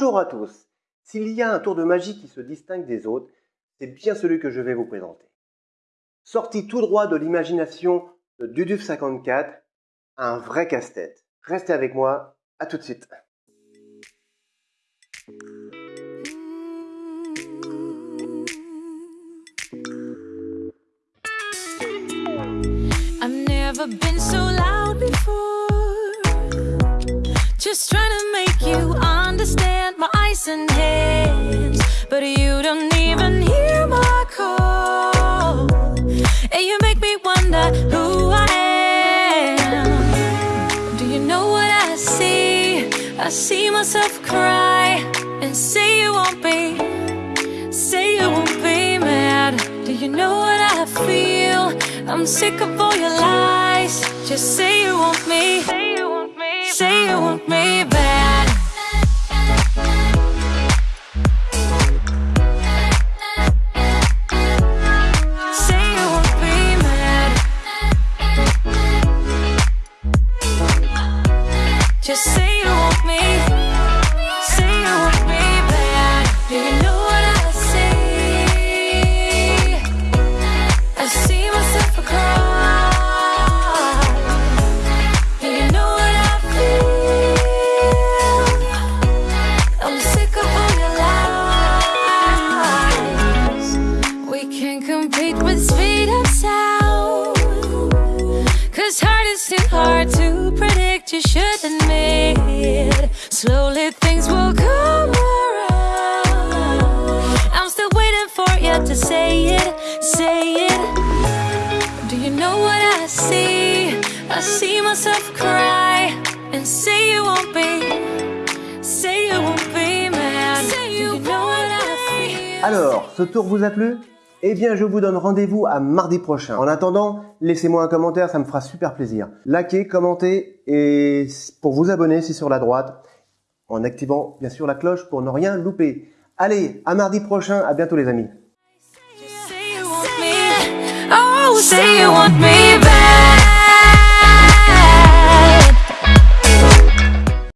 Bonjour à tous S'il y a un tour de magie qui se distingue des autres, c'est bien celui que je vais vous présenter. Sorti tout droit de l'imagination de Duduf 54, un vrai casse-tête. Restez avec moi, à tout de suite. Understand my eyes and hands. But you don't even hear my call. And you make me wonder who I am. Do you know what I see? I see myself cry and say you won't be. Say you won't be mad. Do you know what I feel? I'm sick of all your lies. Just say you want me. Say you want me. Say Just say you want me. Say you want me bad. Do you know what I see? I see myself cry. Do you know what I feel? I'm sick of all your lies. We can't compete with speed of sound. Cause hard is too hard to predict, you should admit. Slowly things will come around. I'm still waiting for you to say it, say it. Do you know what I see? I see myself cry and say you won't be, say you won't be mad. Say you know what I feel. Alors, ce tour vous a plu Eh bien, je vous donne rendez-vous à mardi prochain. En attendant, laissez-moi un commentaire, ça me fera super plaisir. Likez, commentez et pour vous abonner, c'est sur la droite, en activant bien sûr la cloche pour ne rien louper. Allez, à mardi prochain, à bientôt les amis.